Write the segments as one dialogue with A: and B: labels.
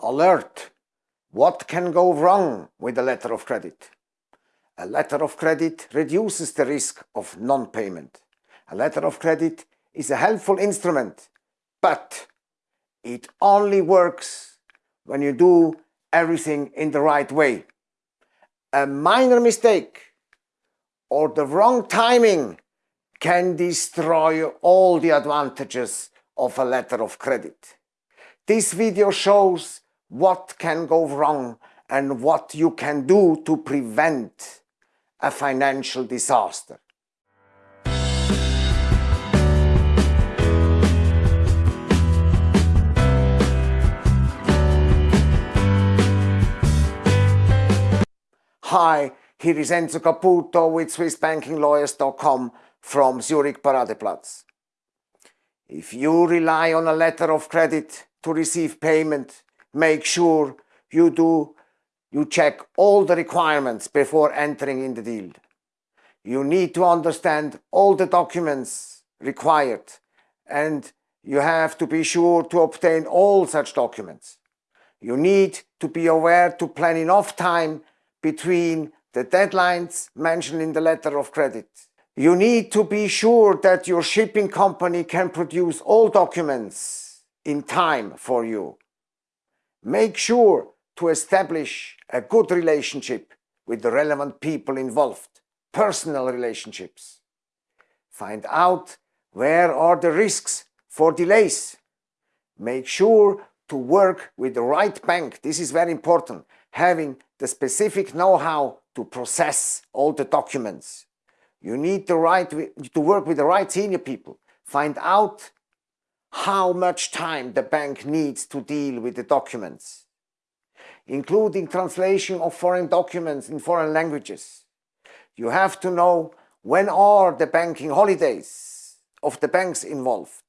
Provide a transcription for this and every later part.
A: Alert! What can go wrong with a letter of credit? A letter of credit reduces the risk of non-payment. A letter of credit is a helpful instrument, but it only works when you do everything in the right way. A minor mistake or the wrong timing can destroy all the advantages of a letter of credit. This video shows what can go wrong and what you can do to prevent a financial disaster. Hi, here is Enzo Caputo with SwissBankingLawyers.com from Zurich Paradeplatz. If you rely on a letter of credit to receive payment, make sure you do you check all the requirements before entering in the deal. You need to understand all the documents required and you have to be sure to obtain all such documents. You need to be aware to plan enough time between the deadlines mentioned in the letter of credit. You need to be sure that your shipping company can produce all documents in time for you. Make sure to establish a good relationship with the relevant people involved, personal relationships. Find out where are the risks for delays. Make sure to work with the right bank. This is very important. Having the specific know-how to process all the documents. You need the right to work with the right senior people. Find out how much time the bank needs to deal with the documents, including translation of foreign documents in foreign languages. You have to know when are the banking holidays of the banks involved.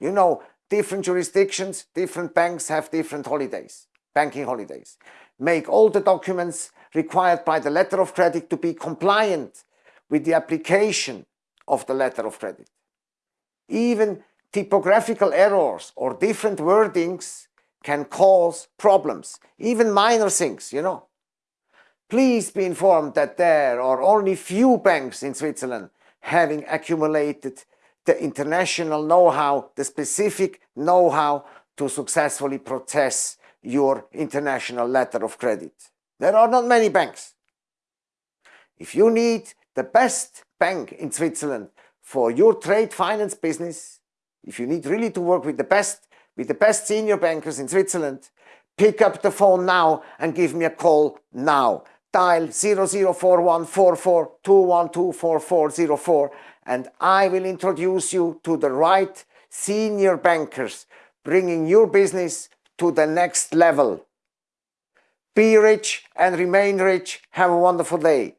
A: You know, different jurisdictions, different banks have different holidays, banking holidays. Make all the documents required by the letter of credit to be compliant with the application of the letter of credit. Even typographical errors or different wordings can cause problems, even minor things, you know. Please be informed that there are only few banks in Switzerland having accumulated the international know-how, the specific know-how to successfully process your international letter of credit. There are not many banks. If you need the best bank in Switzerland for your trade finance business, if you need really to work with the best, with the best senior bankers in Switzerland, pick up the phone now and give me a call now. Dial 00414421244404 and I will introduce you to the right senior bankers bringing your business to the next level. Be rich and remain rich. Have a wonderful day.